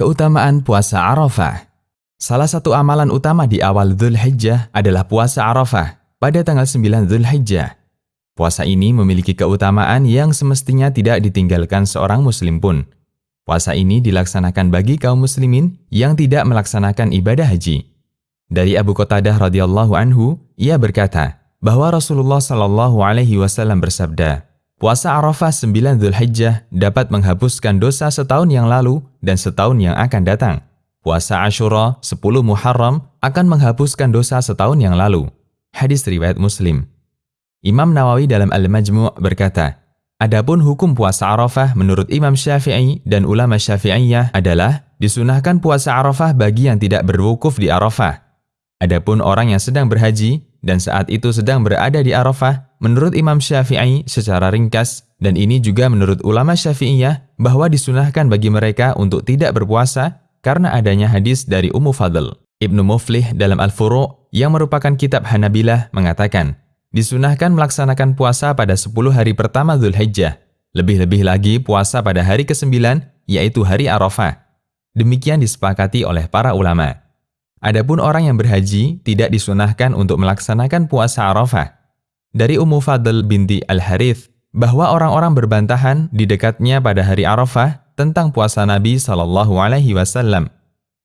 Keutamaan puasa Arafah Salah satu amalan utama di awal Dhul Hijjah adalah puasa Arafah pada tanggal 9 Dhul Hijjah. Puasa ini memiliki keutamaan yang semestinya tidak ditinggalkan seorang muslim pun. Puasa ini dilaksanakan bagi kaum muslimin yang tidak melaksanakan ibadah haji. Dari Abu Qatadah radhiyallahu anhu, ia berkata bahwa Rasulullah shallallahu alaihi wasallam bersabda, Puasa Arafah 9 Hijjah dapat menghapuskan dosa setahun yang lalu dan setahun yang akan datang. Puasa Ashura 10 Muharram akan menghapuskan dosa setahun yang lalu. Hadis riwayat Muslim. Imam Nawawi dalam Al-Majmu' berkata, Adapun hukum puasa Arafah menurut Imam Syafi'i dan ulama Syafi'iyah adalah disunahkan puasa Arafah bagi yang tidak berwukuf di Arafah. Adapun orang yang sedang berhaji dan saat itu sedang berada di Arafah, menurut Imam Syafi'i secara ringkas, dan ini juga menurut ulama Syafi'iyah, bahwa disunahkan bagi mereka untuk tidak berpuasa karena adanya hadis dari Ummu Fadl. Ibnu Muflih dalam Al-Furu' yang merupakan kitab Hanabilah mengatakan, disunahkan melaksanakan puasa pada 10 hari pertama Dhul Hijjah, lebih-lebih lagi puasa pada hari ke-9, yaitu hari Arafah. Demikian disepakati oleh para ulama. Adapun orang yang berhaji tidak disunahkan untuk melaksanakan puasa Arafah. Dari Ummu Fadl binti Al-Harith, bahwa orang-orang berbantahan di dekatnya pada hari Arafah tentang puasa Nabi Shallallahu Alaihi Wasallam.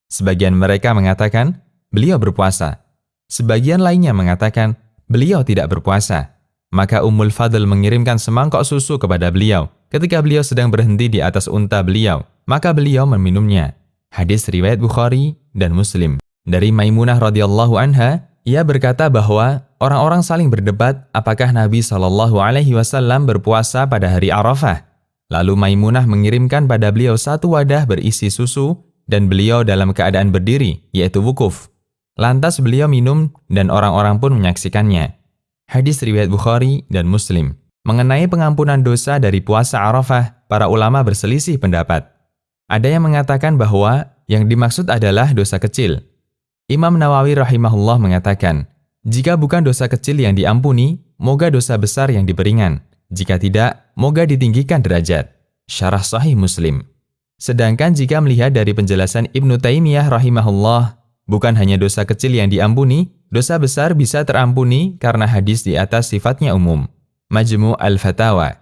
Sebagian mereka mengatakan beliau berpuasa. Sebagian lainnya mengatakan beliau tidak berpuasa. Maka Ummul Fadl mengirimkan semangkok susu kepada beliau ketika beliau sedang berhenti di atas unta beliau. Maka beliau meminumnya. Hadis riwayat Bukhari dan Muslim. Dari Maimunah radhiyallahu anha, ia berkata bahwa orang-orang saling berdebat apakah Nabi Shallallahu alaihi wasallam berpuasa pada hari Arafah. Lalu Maimunah mengirimkan pada beliau satu wadah berisi susu dan beliau dalam keadaan berdiri, yaitu wukuf. Lantas beliau minum dan orang-orang pun menyaksikannya. Hadis riwayat Bukhari dan Muslim. Mengenai pengampunan dosa dari puasa Arafah, para ulama berselisih pendapat. Ada yang mengatakan bahwa yang dimaksud adalah dosa kecil, Imam Nawawi rahimahullah mengatakan, jika bukan dosa kecil yang diampuni, moga dosa besar yang diberingan. Jika tidak, moga ditinggikan derajat. Syarah Sahih Muslim. Sedangkan jika melihat dari penjelasan Ibnu Taimiyah rahimahullah, bukan hanya dosa kecil yang diampuni, dosa besar bisa terampuni karena hadis di atas sifatnya umum. Majmu' al-Fatawa